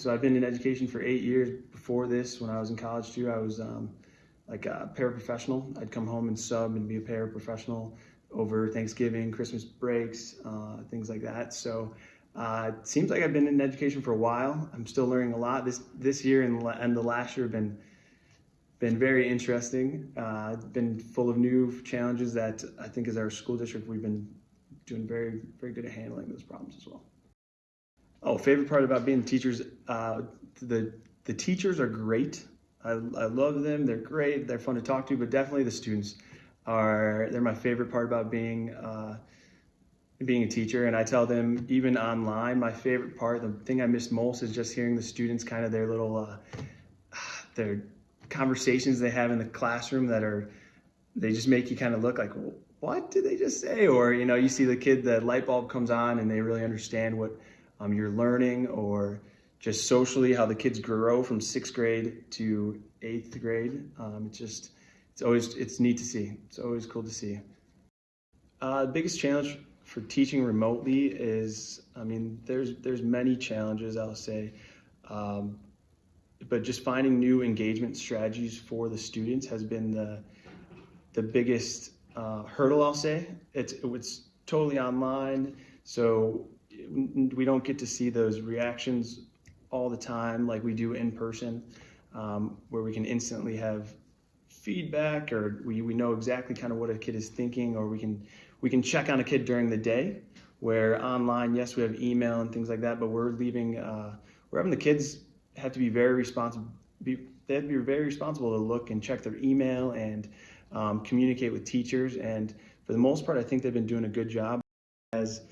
So I've been in education for eight years. Before this, when I was in college too, I was um, like a paraprofessional. I'd come home and sub and be a paraprofessional over Thanksgiving, Christmas breaks, uh, things like that. So uh, it seems like I've been in education for a while. I'm still learning a lot. This this year and, and the last year have been been very interesting. Uh, been full of new challenges that I think as our school district we've been doing very very good at handling those problems as well. Oh, favorite part about being teachers, uh, the the teachers are great. I, I love them. They're great. They're fun to talk to, but definitely the students are. They're my favorite part about being uh, being a teacher. And I tell them even online, my favorite part, the thing I miss most is just hearing the students kind of their little uh, their conversations they have in the classroom that are they just make you kind of look like what did they just say or you know you see the kid the light bulb comes on and they really understand what um, you're learning or just socially how the kids grow from sixth grade to eighth grade. Um, it's just, it's always, it's neat to see. It's always cool to see. Uh, the biggest challenge for teaching remotely is, I mean, there's, there's many challenges, I'll say, um, but just finding new engagement strategies for the students has been the, the biggest uh, hurdle, I'll say. It's, it's totally online. So we don't get to see those reactions all the time like we do in person, um, where we can instantly have feedback or we, we know exactly kind of what a kid is thinking or we can we can check on a kid during the day where online yes we have email and things like that but we're leaving uh, we're having the kids have to be very responsible they have to be very responsible to look and check their email and um, communicate with teachers. And for the most part i think they've been doing a good job as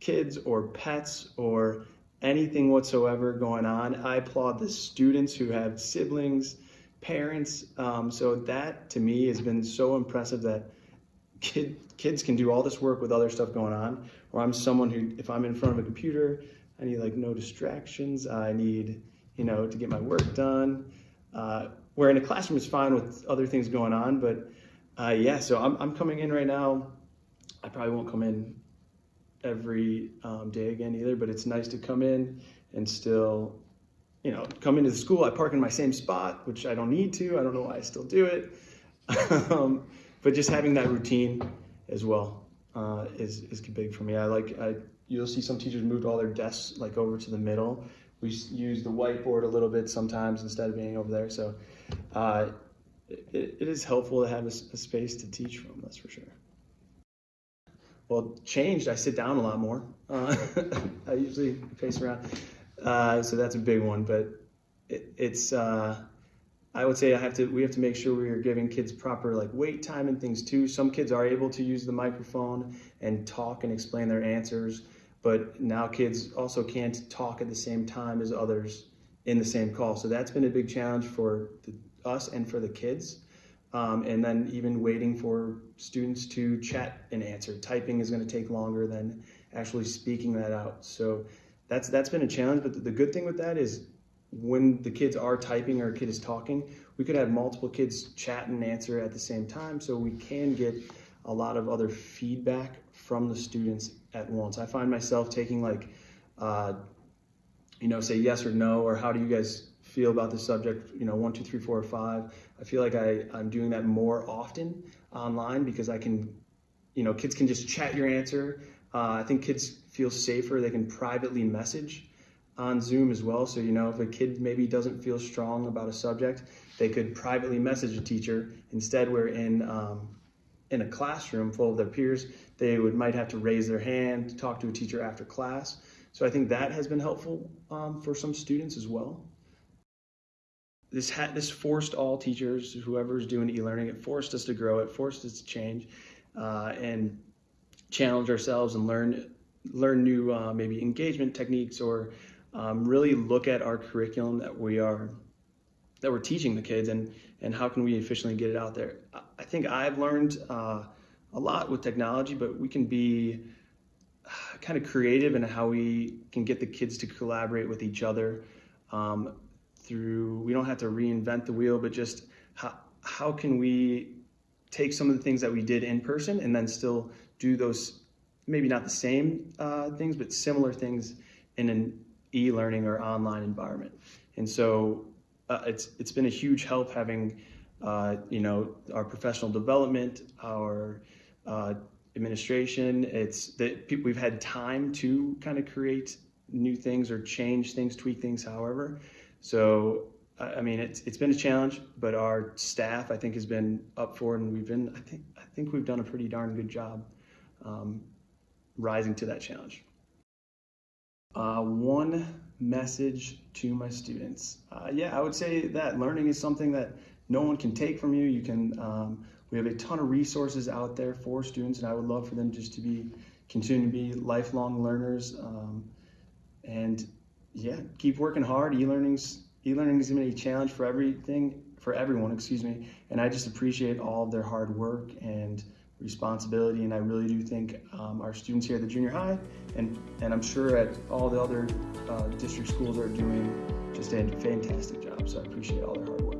kids or pets or anything whatsoever going on. I applaud the students who have siblings, parents. Um, so that to me has been so impressive that kid, kids can do all this work with other stuff going on. Or I'm someone who, if I'm in front of a computer, I need like no distractions. I need, you know, to get my work done. Uh, where in a classroom is fine with other things going on, but uh, yeah, so I'm, I'm coming in right now. I probably won't come in every um, day again either, but it's nice to come in and still, you know, come into the school. I park in my same spot, which I don't need to. I don't know why I still do it. um, but just having that routine as well uh, is, is big for me. I like, I, you'll see some teachers moved all their desks like over to the middle. We use the whiteboard a little bit sometimes instead of being over there. So uh, it, it is helpful to have a, a space to teach from, that's for sure well, changed. I sit down a lot more. Uh, I usually pace around, uh, so that's a big one. But it, it's uh, I would say I have to. We have to make sure we are giving kids proper like wait time and things too. Some kids are able to use the microphone and talk and explain their answers, but now kids also can't talk at the same time as others in the same call. So that's been a big challenge for the, us and for the kids. Um, and then even waiting for students to chat and answer. Typing is going to take longer than actually speaking that out. So that's that's been a challenge. But the good thing with that is when the kids are typing or a kid is talking, we could have multiple kids chat and answer at the same time. So we can get a lot of other feedback from the students at once. I find myself taking like, uh, you know, say yes or no, or how do you guys feel about the subject, you know, one, two, three, four, five. I feel like I, I'm doing that more often online because I can, you know, kids can just chat your answer. Uh, I think kids feel safer. They can privately message on Zoom as well. So, you know, if a kid maybe doesn't feel strong about a subject, they could privately message a teacher. Instead, we're in, um, in a classroom full of their peers, they would might have to raise their hand to talk to a teacher after class. So I think that has been helpful um, for some students as well this had this forced all teachers, whoever's doing e-learning, it forced us to grow, it forced us to change uh, and challenge ourselves and learn learn new uh, maybe engagement techniques or um, really look at our curriculum that we are that we're teaching the kids and and how can we efficiently get it out there. I think I've learned uh, a lot with technology, but we can be uh, kind of creative in how we can get the kids to collaborate with each other. Um, through, we don't have to reinvent the wheel, but just how, how can we take some of the things that we did in person and then still do those, maybe not the same uh, things, but similar things in an, e-learning or online environment. And so uh, it's it's been a huge help having uh, you know our professional development, our uh, administration. It's that people, we've had time to kind of create new things or change things, tweak things, however. So I mean, it's it's been a challenge, but our staff I think has been up for it, and we've been I think I think we've done a pretty darn good job um, rising to that challenge. Uh, one message to my students. Uh, yeah, I would say that learning is something that no one can take from you. You can. Um, we have a ton of resources out there for students, and I would love for them just to be continue to be lifelong learners. Um, and yeah, keep working hard. E-learning's e-learning is going to be a challenge for everything for everyone. Excuse me, and I just appreciate all of their hard work and responsibility. And I really do think um, our students here at the junior high, and, and I'm sure at all the other uh, district schools are doing just a fantastic job. So I appreciate all their hard work.